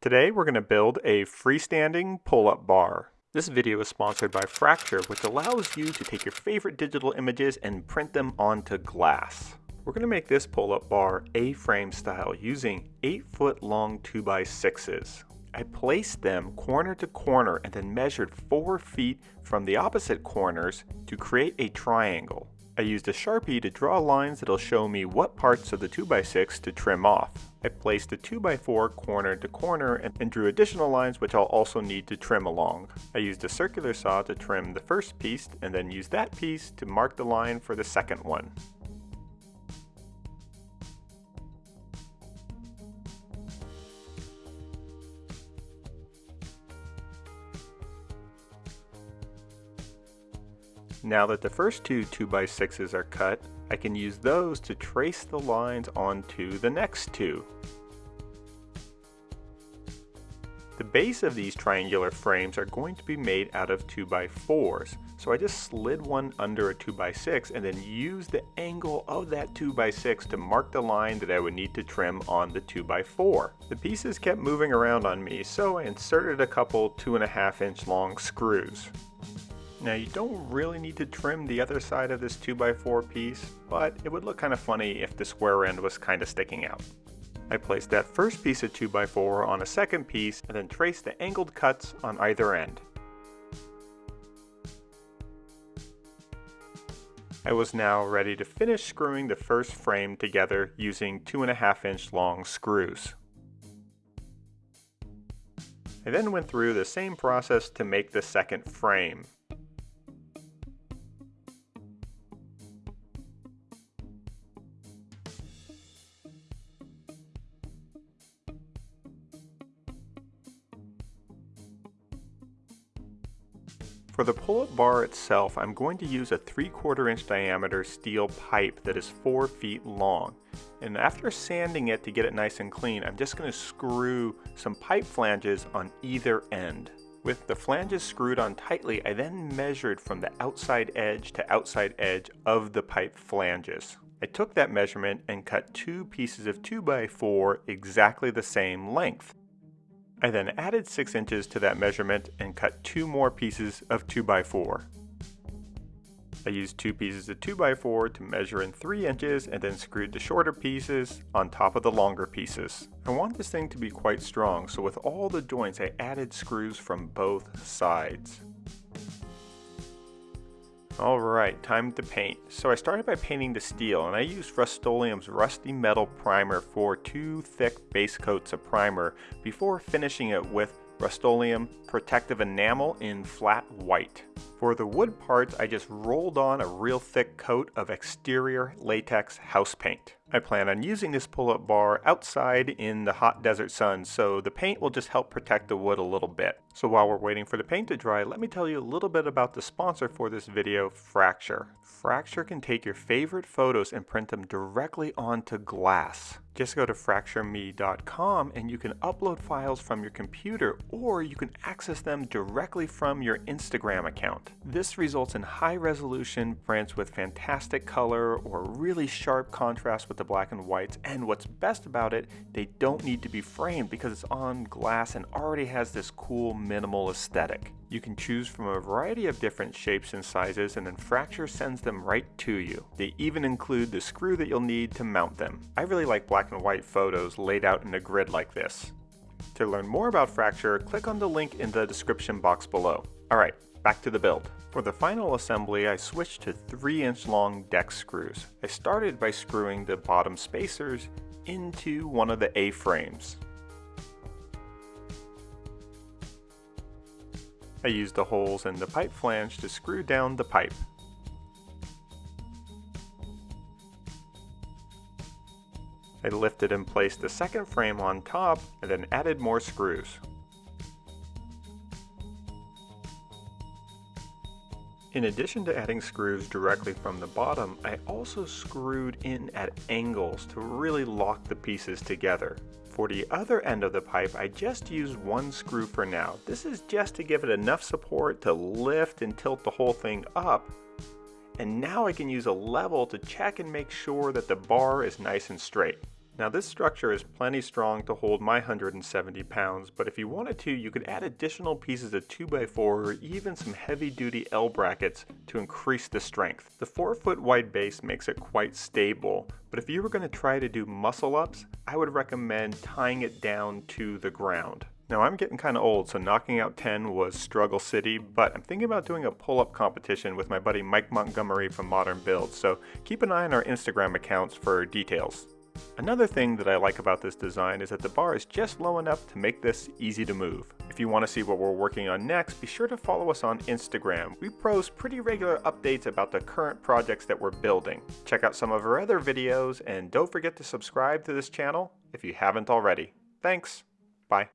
Today we're going to build a freestanding pull-up bar. This video is sponsored by Fracture, which allows you to take your favorite digital images and print them onto glass. We're going to make this pull-up bar A-frame style using 8 foot long 2x6s. I placed them corner to corner and then measured 4 feet from the opposite corners to create a triangle. I used a Sharpie to draw lines that'll show me what parts of the 2x6 to trim off. I placed the 2x4 corner to corner and drew additional lines which I'll also need to trim along. I used a circular saw to trim the first piece and then used that piece to mark the line for the second one. Now that the first two 2x6s are cut, I can use those to trace the lines onto the next two. The base of these triangular frames are going to be made out of 2x4s, so I just slid one under a 2x6 and then used the angle of that 2x6 to mark the line that I would need to trim on the 2x4. The pieces kept moving around on me, so I inserted a couple 2.5 inch long screws. Now you don't really need to trim the other side of this 2x4 piece, but it would look kind of funny if the square end was kind of sticking out. I placed that first piece of 2x4 on a second piece and then traced the angled cuts on either end. I was now ready to finish screwing the first frame together using 2.5 inch long screws. I then went through the same process to make the second frame. For the pull-up bar itself, I'm going to use a 3 quarter inch diameter steel pipe that is 4 feet long. And after sanding it to get it nice and clean, I'm just going to screw some pipe flanges on either end. With the flanges screwed on tightly, I then measured from the outside edge to outside edge of the pipe flanges. I took that measurement and cut two pieces of 2x4 exactly the same length. I then added 6 inches to that measurement and cut two more pieces of 2x4. I used two pieces of 2x4 to measure in 3 inches and then screwed the shorter pieces on top of the longer pieces. I want this thing to be quite strong so with all the joints I added screws from both sides. Alright, time to paint. So I started by painting the steel and I used Rust-Oleum's Rusty Metal Primer for two thick base coats of primer before finishing it with Rust-Oleum Protective Enamel in flat white. For the wood parts, I just rolled on a real thick coat of exterior latex house paint. I plan on using this pull-up bar outside in the hot desert sun, so the paint will just help protect the wood a little bit. So while we're waiting for the paint to dry, let me tell you a little bit about the sponsor for this video, Fracture. Fracture can take your favorite photos and print them directly onto glass. Just go to fractureme.com and you can upload files from your computer or you can access them directly from your Instagram account. This results in high resolution prints with fantastic color or really sharp contrast with the black and whites and what's best about it, they don't need to be framed because it's on glass and already has this cool minimal aesthetic. You can choose from a variety of different shapes and sizes and then Fracture sends them right to you. They even include the screw that you'll need to mount them. I really like black and white photos laid out in a grid like this. To learn more about Fracture, click on the link in the description box below. Alright, back to the build. For the final assembly, I switched to 3 inch long deck screws. I started by screwing the bottom spacers into one of the A-frames. I used the holes in the pipe flange to screw down the pipe. I lifted and placed the second frame on top and then added more screws. In addition to adding screws directly from the bottom, I also screwed in at angles to really lock the pieces together. For the other end of the pipe, I just used one screw for now. This is just to give it enough support to lift and tilt the whole thing up. And now I can use a level to check and make sure that the bar is nice and straight. Now this structure is plenty strong to hold my 170 pounds, but if you wanted to, you could add additional pieces of 2x4 or even some heavy duty L brackets to increase the strength. The 4 foot wide base makes it quite stable, but if you were going to try to do muscle ups, I would recommend tying it down to the ground. Now I'm getting kind of old, so knocking out 10 was struggle city, but I'm thinking about doing a pull-up competition with my buddy Mike Montgomery from Modern Builds, so keep an eye on our Instagram accounts for details. Another thing that I like about this design is that the bar is just low enough to make this easy to move. If you want to see what we're working on next, be sure to follow us on Instagram. We post pretty regular updates about the current projects that we're building. Check out some of our other videos and don't forget to subscribe to this channel if you haven't already. Thanks. Bye.